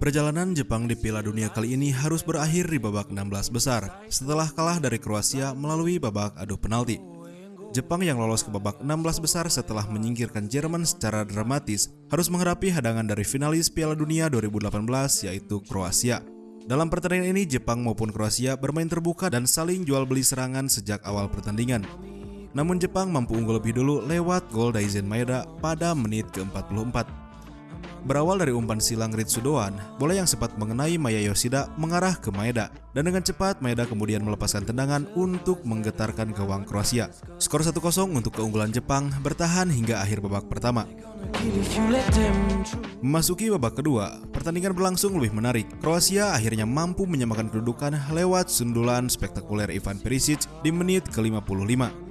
Perjalanan Jepang di Piala Dunia kali ini harus berakhir di babak 16 besar setelah kalah dari Kroasia melalui babak adu penalti. Jepang yang lolos ke babak 16 besar setelah menyingkirkan Jerman secara dramatis harus menghadapi hadangan dari finalis Piala Dunia 2018 yaitu Kroasia. Dalam pertandingan ini Jepang maupun Kroasia bermain terbuka dan saling jual beli serangan sejak awal pertandingan. Namun Jepang mampu unggul lebih dulu lewat gol Daizen Maeda pada menit ke-44. Berawal dari umpan silang Ritsudoan, bola yang sempat mengenai Maya Yoshida mengarah ke Maeda dan dengan cepat Maeda kemudian melepaskan tendangan untuk menggetarkan gawang Kroasia. Skor 1-0 untuk keunggulan Jepang bertahan hingga akhir babak pertama. Memasuki babak kedua, pertandingan berlangsung lebih menarik. Kroasia akhirnya mampu menyamakan kedudukan lewat sundulan spektakuler Ivan Perisic di menit ke-55.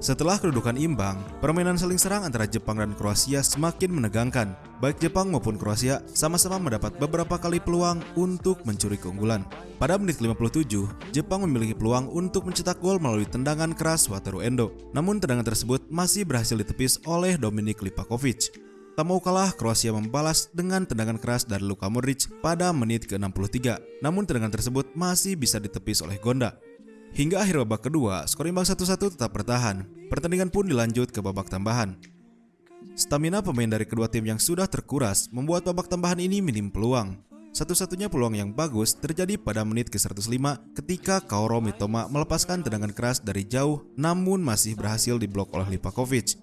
Setelah kedudukan imbang, permainan saling serang antara Jepang dan Kroasia semakin menegangkan. Baik Jepang maupun Kroasia sama-sama mendapat beberapa kali peluang untuk mencuri keunggulan. Pada menit 57, Jepang memiliki peluang untuk mencetak gol melalui tendangan keras Wataru Endo. Namun tendangan tersebut masih berhasil ditepis oleh Dominik Lipakovic. Tak mau kalah, Kroasia membalas dengan tendangan keras dari Luka Modric pada menit ke-63. Namun tendangan tersebut masih bisa ditepis oleh Gonda. Hingga akhir babak kedua, skor imbang 1-1 tetap bertahan. Pertandingan pun dilanjut ke babak tambahan. Stamina pemain dari kedua tim yang sudah terkuras membuat babak tambahan ini minim peluang. Satu-satunya peluang yang bagus terjadi pada menit ke-105 ketika Kaoro Mitoma melepaskan tendangan keras dari jauh namun masih berhasil diblok oleh Lipakovic.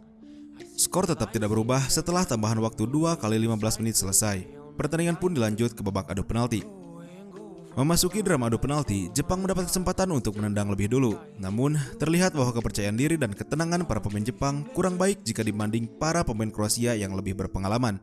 Skor tetap tidak berubah setelah tambahan waktu 2 kali 15 menit selesai. Pertandingan pun dilanjut ke babak adu penalti. Memasuki drama adu penalti, Jepang mendapat kesempatan untuk menendang lebih dulu. Namun, terlihat bahwa kepercayaan diri dan ketenangan para pemain Jepang kurang baik jika dibanding para pemain Kroasia yang lebih berpengalaman.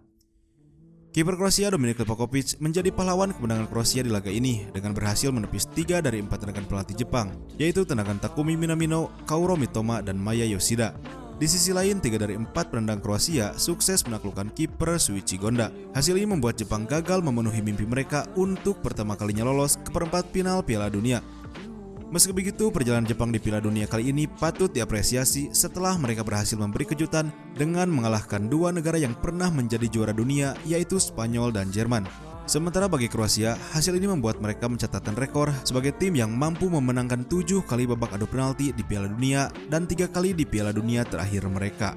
Kiper Kroasia Dominik Livakovic menjadi pahlawan kemenangan Kroasia di laga ini dengan berhasil menepis tiga dari empat tendangan pelatih Jepang, yaitu tendangan Takumi Minamino, Kauro Mitoma, dan Maya Yoshida. Di sisi lain, tiga dari empat penendang Kroasia sukses menaklukkan kiper Suichi Gonda. Hasil ini membuat Jepang gagal memenuhi mimpi mereka untuk pertama kalinya lolos ke perempat final Piala Dunia. Meski begitu, perjalanan Jepang di Piala Dunia kali ini patut diapresiasi setelah mereka berhasil memberi kejutan dengan mengalahkan dua negara yang pernah menjadi juara dunia, yaitu Spanyol dan Jerman. Sementara bagi Kroasia, hasil ini membuat mereka mencatatkan rekor sebagai tim yang mampu memenangkan tujuh kali babak adu penalti di Piala Dunia dan tiga kali di Piala Dunia terakhir mereka.